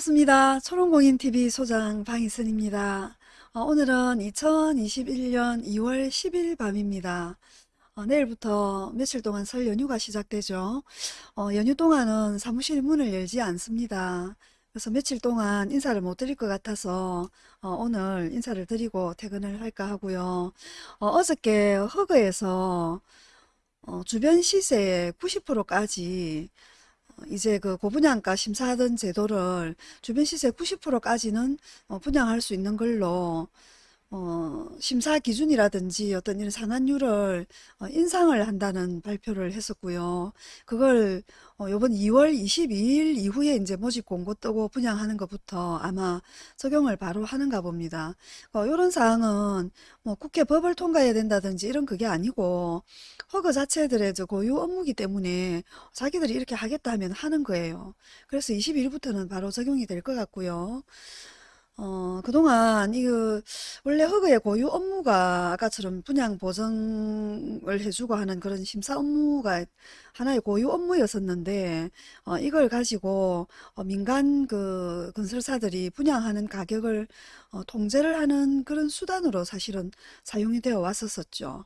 반갑습니다. 초롱공인TV 소장 방희선입니다. 어, 오늘은 2021년 2월 10일 밤입니다. 어, 내일부터 며칠 동안 설 연휴가 시작되죠. 어, 연휴 동안은 사무실 문을 열지 않습니다. 그래서 며칠 동안 인사를 못 드릴 것 같아서 어, 오늘 인사를 드리고 퇴근을 할까 하고요. 어, 저께 허그에서 어, 주변 시세의 90%까지 이제 그 고분양가 심사하던 제도를 주변 시세 90%까지는 어, 분양할 수 있는 걸로 어, 심사 기준이라든지 어떤 이런 상한율을 어, 인상을 한다는 발표를 했었고요. 그걸 어, 이번 2월 22일 이후에 이제 모집 공고 뜨고 분양하는 것부터 아마 적용을 바로 하는가 봅니다. 어, 이런 사항은 뭐 국회 법을 통과해야 된다든지 이런 그게 아니고 허그 자체들의 저 고유 업무기 때문에 자기들이 이렇게 하겠다 하면 하는 거예요. 그래서 22일부터는 바로 적용이 될 것 같고요. 어, 그동안 이거 원래 허그의 고유 업무가 아까처럼 분양 보증을 해주고 하는 그런 심사 업무가 하나의 고유 업무였었는데 어, 이걸 가지고 어, 민간 그 건설사들이 분양하는 가격을 어, 통제를 하는 그런 수단으로 사실은 사용이 되어 왔었었죠.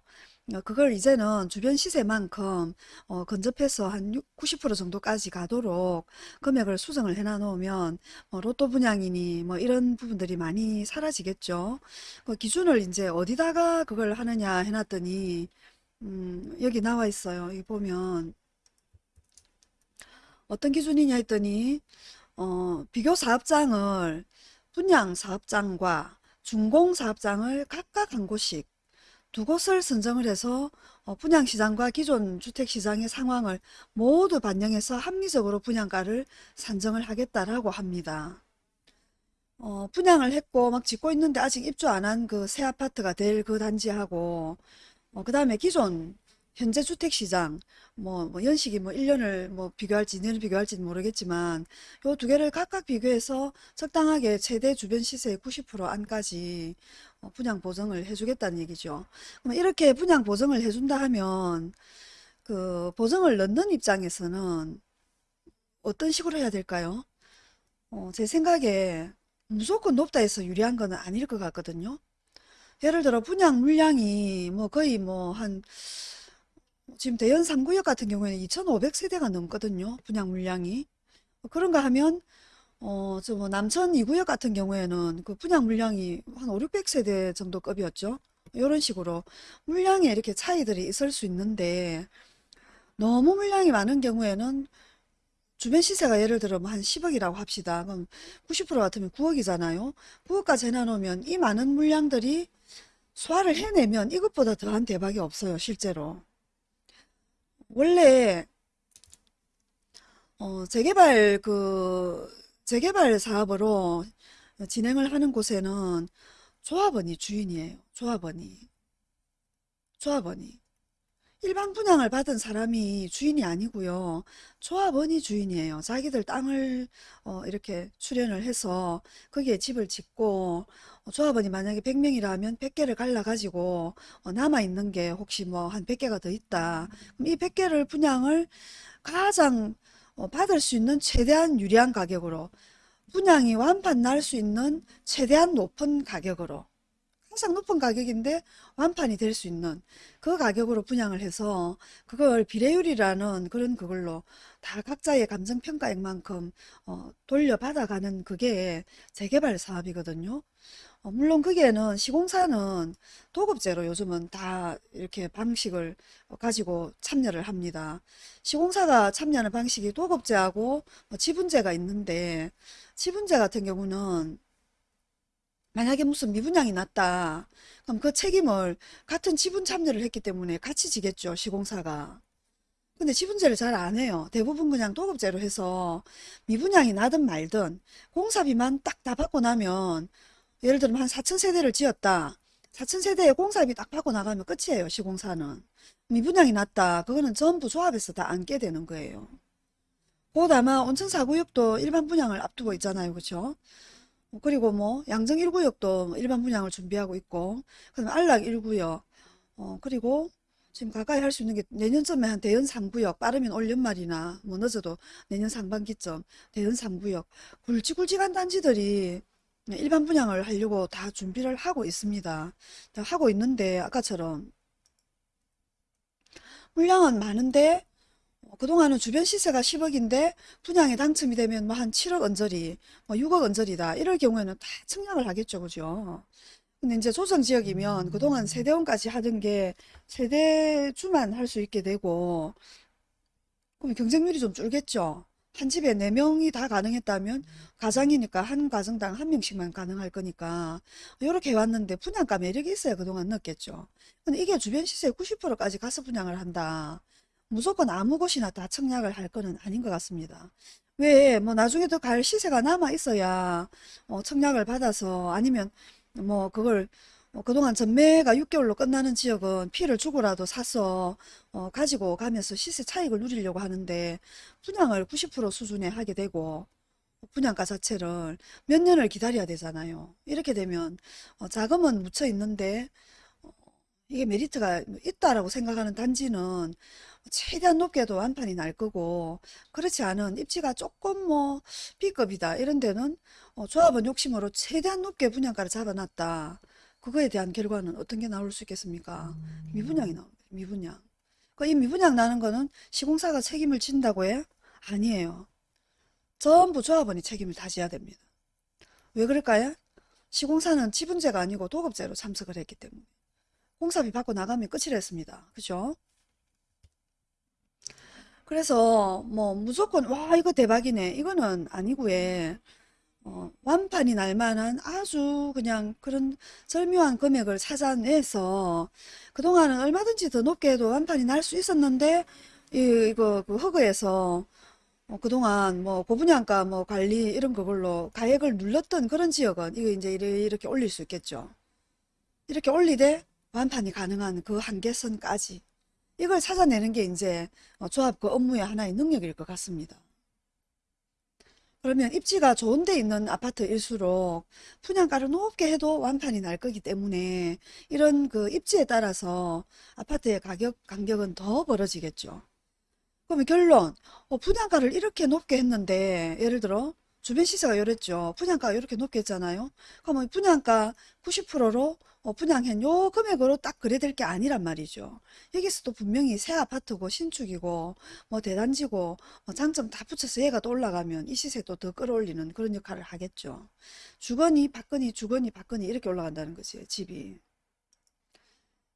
어, 그걸 이제는 주변 시세만큼 어, 근접해서 한 90% 정도까지 가도록 금액을 수정을 해놔 놓으면 뭐 로또 분양이니 뭐 이런 부분들이 많이 사라지겠죠. 그 기준을 이제 어디다가 그걸 하느냐 해놨더니 음, 여기 나와 있어요. 여기 보면 어떤 기준이냐 했더니 어, 비교 사업장을 분양 사업장과 준공 사업장을 각각 한 곳씩 두 곳을 선정을 해서 어, 분양시장과 기존 주택시장의 상황을 모두 반영해서 합리적으로 분양가를 산정을 하겠다라고 합니다. 어, 분양을 했고 막 짓고 있는데 아직 입주 안 한 그 새 아파트가 될 그 단지하고 어, 그 다음에 기존 현재 주택시장 뭐, 뭐 연식이 뭐 1년을 뭐 비교할지 2년을 비교할지는 모르겠지만 요 두 개를 각각 비교해서 적당하게 최대 주변 시세의 90% 안까지 어, 분양 보증을 해주겠다는 얘기죠. 그럼 이렇게 분양 보증을 해준다 하면 그 보증을 넣는 입장에서는 어떤 식으로 해야 될까요? 어, 제 생각에 무조건 높다 해서 유리한 거는 아닐 것 같거든요. 예를 들어 분양 물량이 뭐 거의 뭐 한 지금 대연 3구역 같은 경우에는 2,500세대가 넘거든요. 분양 물량이. 그런가 하면 어, 저 뭐 남천 2구역 같은 경우에는 그 분양 물량이 한 5, 600세대 정도 급이었죠. 이런 식으로 물량에 이렇게 차이들이 있을 수 있는데 너무 물량이 많은 경우에는 주변 시세가 예를 들어 뭐 한 10억이라고 합시다. 그럼 90% 같으면 9억이잖아요. 9억까지 해놔놓으면 이 많은 물량들이 소화를 해내면 이것보다 더한 대박이 없어요. 실제로. 원래 어, 재개발 그 재개발 사업으로 진행을 하는 곳에는 조합원이 주인이에요. 조합원이. 조합원이. 일반 분양을 받은 사람이 주인이 아니고요. 조합원이 주인이에요. 자기들 땅을 어, 이렇게 출연을 해서 거기에 집을 짓고 어, 조합원이 만약에 100명이라면 100개를 갈라가지고 어, 남아있는 게 혹시 뭐 한 100개가 더 있다. 그럼 이 100개를 분양을 가장 어, 받을 수 있는 최대한 유리한 가격으로 분양이 완판 날 수 있는 최대한 높은 가격으로 항상 높은 가격인데 완판이 될 수 있는 그 가격으로 분양을 해서 그걸 비례율이라는 그런 그걸로 다 각자의 감정평가액만큼 어, 돌려받아가는 그게 재개발 사업이거든요. 어, 물론 거기에는 시공사는 도급제로 요즘은 다 이렇게 방식을 가지고 참여를 합니다. 시공사가 참여하는 방식이 도급제하고 뭐 지분제가 있는데 지분제 같은 경우는 만약에 무슨 미분양이 났다. 그럼 그 책임을 같은 지분 참여를 했기 때문에 같이 지겠죠. 시공사가. 근데 지분제를 잘 안 해요. 대부분 그냥 도급제로 해서 미분양이 나든 말든 공사비만 딱 다 받고 나면 예를 들면 한 4천 세대를 지었다. 4천 세대의 공사비 딱 받고 나가면 끝이에요. 시공사는. 미분양이 났다. 그거는 전부 조합에서 다 안게 되는 거예요. 곧 아마 온천 4구역도 일반 분양을 앞두고 있잖아요. 그렇죠? 그리고 뭐 양정 1구역도 일반 분양을 준비하고 있고 그다음 안락 1구역 어, 그리고 지금 가까이 할 수 있는 게 내년쯤에 한 대연 3구역 빠르면 올 연말이나 뭐 늦어도 내년 상반기쯤 대연 3구역 굵직굵직한 단지들이 일반 분양을 하려고 다 준비를 하고 있습니다. 다 하고 있는데 아까처럼 물량은 많은데 어, 그동안은 주변 시세가 10억인데 분양에 당첨이 되면 뭐 한 7억 언저리, 뭐 6억 언저리다. 이럴 경우에는 다 청약을 하겠죠. 그죠? 근데 이제 조정지역이면 그동안 세대원까지 하던 게 세대주만 할 수 있게 되고 그럼 경쟁률이 좀 줄겠죠. 한 집에 네명이 다 가능했다면 가장이니까 한 가정당 한 명씩만 가능할 거니까 이렇게 해왔는데 분양가 매력이 있어야 그동안 넣었겠죠. 근데 이게 주변 시세의 90%까지 가서 분양을 한다. 무조건 아무 곳이나 다 청약을 할 거는 아닌 것 같습니다. 왜, 뭐, 나중에 더갈 시세가 남아 있어야, 어, 청약을 받아서, 아니면, 뭐, 그걸, 어, 그동안 전매가 6개월로 끝나는 지역은 피를 주고라도 사서, 어, 가지고 가면서 시세 차익을 누리려고 하는데, 분양을 90% 수준에 하게 되고, 분양가 자체를 몇 년을 기다려야 되잖아요. 이렇게 되면, 어, 자금은 묻혀 있는데, 이게 메리트가 있다라고 생각하는 단지는 최대한 높게도 완판이 날 거고 그렇지 않은 입지가 조금 뭐 B급이다 이런 데는 어, 조합원 욕심으로 최대한 높게 분양가를 잡아놨다. 그거에 대한 결과는 어떤 게 나올 수 있겠습니까? 미분양이 나옵니다. 미분양. 그 이 미분양 나는 거는 시공사가 책임을 진다고 해? 아니에요. 전부 조합원이 책임을 다 져야 됩니다. 왜 그럴까요? 시공사는 지분제가 아니고 도급제로 참석을 했기 때문에. 공사비 받고 나가면 끝이라 했습니다. 그죠? 그래서 뭐 무조건 와 이거 대박이네 이거는 아니고 예. 어, 완판이 날 만한 아주 그냥 그런 절묘한 금액을 찾아내서 그동안은 얼마든지 더 높게 해도 완판이 날 수 있었는데 이, 이거 그 허그에서 어, 그동안 뭐 고분양가 뭐 관리 이런 그걸로 가액을 눌렀던 그런 지역은 이거 이제 이렇게, 올릴 수 있겠죠. 이렇게 올리되 완판이 가능한 그 한계선까지 이걸 찾아내는 게 이제 어, 조합 그 업무의 하나의 능력일 것 같습니다. 그러면 입지가 좋은 데 있는 아파트일수록 분양가를 높게 해도 완판이 날 거기 때문에 이런 그 입지에 따라서 아파트의 가격 간격은 더 벌어지겠죠. 그러면 결론 어, 분양가를 이렇게 높게 했는데 예를 들어 주변 시세가 이랬죠. 분양가가 이렇게 높게 했잖아요. 그러면 분양가 90%로 어, 분양한 요 금액으로 딱 그래 될 게 아니란 말이죠. 여기서도 분명히 새 아파트고 신축이고 뭐 대단지고 뭐 장점 다 붙여서 얘가 또 올라가면 이 시세도 더 끌어올리는 그런 역할을 하겠죠. 주거니 받거니 주거니 받거니 이렇게 올라간다는 거지 집이.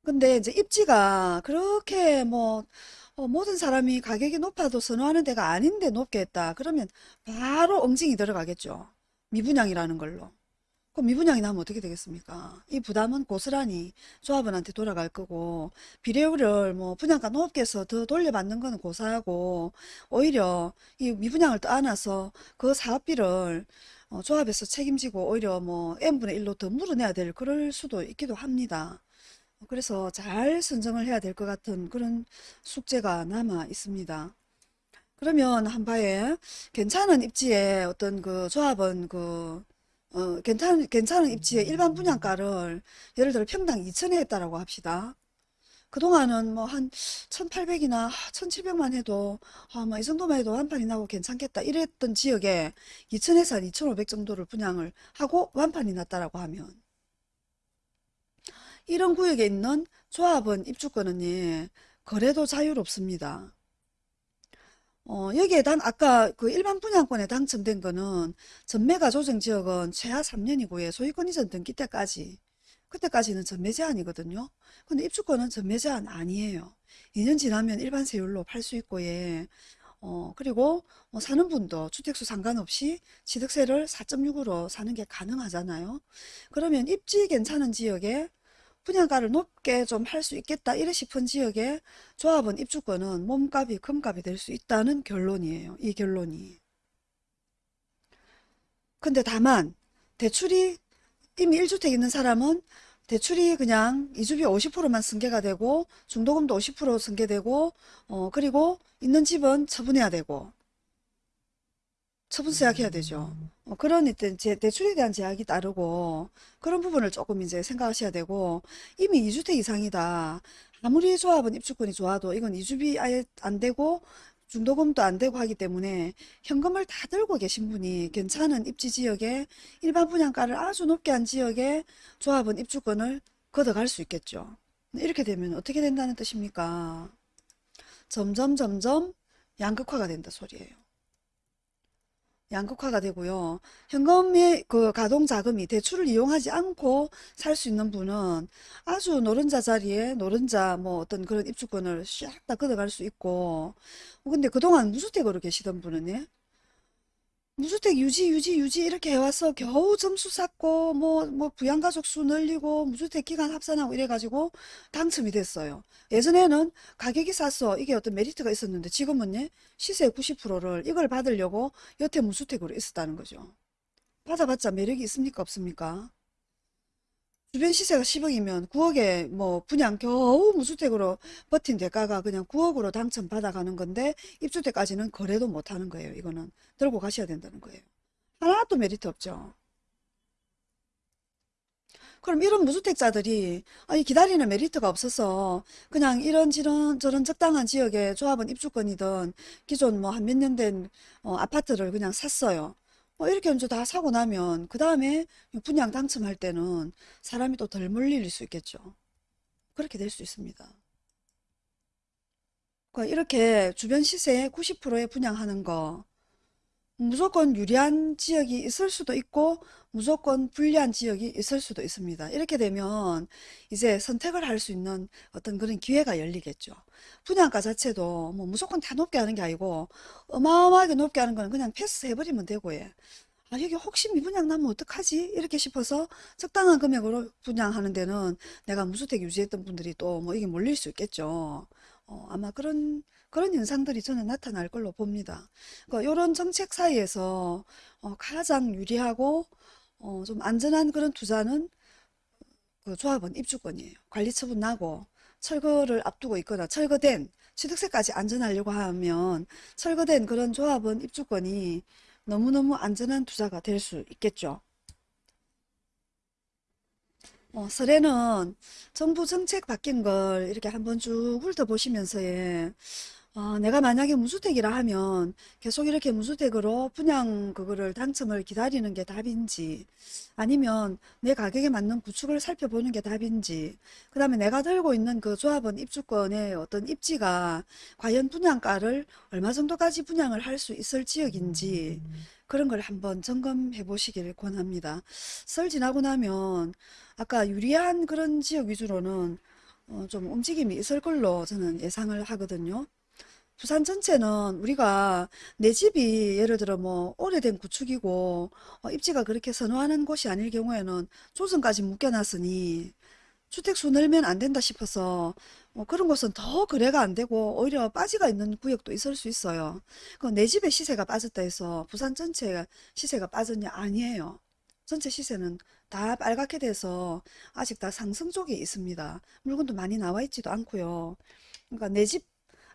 근데 이제 입지가 그렇게 뭐 어, 모든 사람이 가격이 높아도 선호하는 데가 아닌데 높게 했다. 그러면 바로 엉증이 들어가겠죠. 미분양이라는 걸로. 그럼 미분양이 나면 어떻게 되겠습니까? 이 부담은 고스란히 조합원한테 돌아갈 거고 비례율을 뭐 분양가 높게 해서 더 돌려받는 거는 고사하고 오히려 이 미분양을 떠안아서 그 사업비를 어, 조합에서 책임지고 오히려 뭐 n분의 1로 더 물어내야 될 그럴 수도 있기도 합니다. 그래서 잘 선정을 해야 될 것 같은 그런 숙제가 남아 있습니다. 그러면 한바에 괜찮은 입지에 어떤 그 조합은 그 어, 괜찮은 괜찮은 입지에 일반 분양가를 예를 들어 평당 2천에 했다라고 합시다. 그동안은 뭐 한 1800이나 1700만 해도 아, 뭐이 정도만 해도 완판이 나고 괜찮겠다 이랬던 지역에 2000에서 한2500 정도를 분양을 하고 완판이 났다라고 하면 이런 구역에 있는 조합원 입주권은 예, 거래도 자유롭습니다. 어, 여기에 단 아까 그 일반 분양권에 당첨된 거는 전매가 조정 지역은 최하 3년이고 예, 소유권 이전 등기 때까지 그때까지는 전매 제한이거든요. 근데 입주권은 전매 제한 아니에요. 2년 지나면 일반 세율로 팔 수 있고 예. 어, 그리고 뭐 사는 분도 주택수 상관없이 취득세를 4.6으로 사는 게 가능하잖아요. 그러면 입지 괜찮은 지역에 분양가를 높게 좀 할 수 있겠다 이래 싶은 지역에 조합원 입주권은 몸값이 금값이 될 수 있다는 결론이에요. 이 결론이. 근데 다만 대출이 이미 1주택 있는 사람은 대출이 그냥 이주비 50%만 승계가 되고 중도금도 50% 승계되고 어 그리고 있는 집은 처분해야 되고 처분서 예약해야 되죠. 어, 그런 일단 제 대출에 대한 제약이 따르고 그런 부분을 조금 이제 생각하셔야 되고 이미 2주택 이상이다. 아무리 조합은 입주권이 좋아도 이건 이주비 아예 안 되고 중도금도 안 되고 하기 때문에 현금을 다 들고 계신 분이 괜찮은 입지 지역에 일반 분양가를 아주 높게 한 지역에 조합은 입주권을 걷어갈 수 있겠죠. 이렇게 되면 어떻게 된다는 뜻입니까? 점점 점점 양극화가 된다 소리예요. 양극화가 되고요. 현금의 그 가동 자금이 대출을 이용하지 않고 살 수 있는 분은 아주 노른자 자리에 노른자 뭐 어떤 그런 입주권을 싹다 걷어갈 수 있고 어, 근데 그동안 무주택으로 계시던 분은 예? 무주택 유지 유지 유지 이렇게 해와서 겨우 점수 쌓고 뭐 뭐 부양가족 수 늘리고 무주택 기간 합산하고 이래가지고 당첨이 됐어요. 예전에는 가격이 쌌어 이게 어떤 메리트가 있었는데 지금은 시세 90%를 이걸 받으려고 여태 무주택으로 있었다는 거죠. 받아봤자 매력이 있습니까 없습니까? 주변 시세가 10억이면 9억에 뭐 분양 겨우 무주택으로 버틴 대가가 그냥 9억으로 당첨 받아가는 건데 입주택까지는 거래도 못 하는 거예요. 이거는 들고 가셔야 된다는 거예요. 하나도 메리트 없죠. 그럼 이런 무주택자들이 아니 기다리는 메리트가 없어서 그냥 이런 저런 저런 적당한 지역에 조합원 입주권이든 기존 뭐 한 몇 년 된 아파트를 그냥 샀어요. 뭐 이렇게 먼저 다 사고 나면 그 다음에 분양 당첨할 때는 사람이 또 덜 몰릴 수 있겠죠. 그렇게 될 수 있습니다. 그러니까 이렇게 주변 시세의 90%에 분양하는 거 무조건 유리한 지역이 있을 수도 있고 무조건 불리한 지역이 있을 수도 있습니다. 이렇게 되면 이제 선택을 할 수 있는 어떤 그런 기회가 열리겠죠. 분양가 자체도 뭐 무조건 다 높게 하는 게 아니고 어마어마하게 높게 하는 거는 그냥 패스해버리면 되고 예. 아 여기 혹시 미분양 나면 어떡하지? 이렇게 싶어서 적당한 금액으로 분양하는 데는 내가 무주택 유지했던 분들이 또 뭐 이게 몰릴 수 있겠죠. 어, 아마 그런 그런 현상들이 저는 나타날 걸로 봅니다. 그러니까 이런 정책 사이에서 어, 가장 유리하고 어, 좀 안전한 그런 투자는 그 조합원 입주권이에요. 관리처분 나고 철거를 앞두고 있거나 철거된 취득세까지 안전하려고 하면 철거된 그런 조합원 입주권이 너무너무 안전한 투자가 될 수 있겠죠. 어, 설에는 정부 정책 바뀐 걸 이렇게 한번 쭉 훑어보시면서 예, 어, 내가 만약에 무주택이라 하면 계속 이렇게 무주택으로 분양 그거를 당첨을 기다리는 게 답인지 아니면 내 가격에 맞는 구축을 살펴보는 게 답인지 그 다음에 내가 들고 있는 그 조합원 입주권의 어떤 입지가 과연 분양가를 얼마 정도까지 분양을 할 수 있을 지역인지 그런 걸 한번 점검해 보시길 권합니다. 설 지나고 나면 아까 유리한 그런 지역 위주로는 어, 좀 움직임이 있을 걸로 저는 예상을 하거든요. 부산 전체는 우리가 내 집이 예를 들어 뭐 오래된 구축이고 어, 입지가 그렇게 선호하는 곳이 아닐 경우에는 조선까지 묶여놨으니 주택수 늘면 안 된다 싶어서 뭐 그런 곳은 더 거래가 안 되고 오히려 빠지가 있는 구역도 있을 수 있어요. 그내 집의 시세가 빠졌다 해서 부산 전체 시세가 빠졌냐? 아니에요. 전체 시세는 다 빨갛게 돼서 아직 다 상승 쪽에 있습니다. 물건도 많이 나와 있지도 않고요. 그러니까 내 집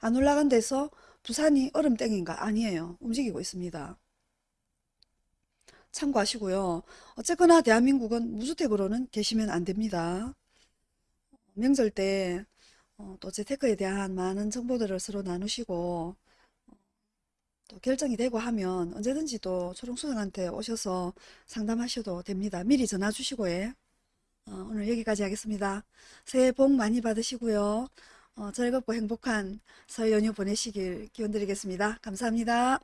안 올라간 데서 부산이 얼음땡인가? 아니에요. 움직이고 있습니다. 참고하시고요. 어쨌거나 대한민국은 무주택으로는 계시면 안 됩니다. 명절 때 어, 또 재테크에 대한 많은 정보들을 서로 나누시고 또 결정이 되고 하면 언제든지 또 초롱수장한테 오셔서 상담하셔도 됩니다. 미리 전화 주시고 예. 어, 오늘 여기까지 하겠습니다. 새해 복 많이 받으시고요. 어, 즐겁고 행복한 설 연휴 보내시길 기원 드리겠습니다. 감사합니다.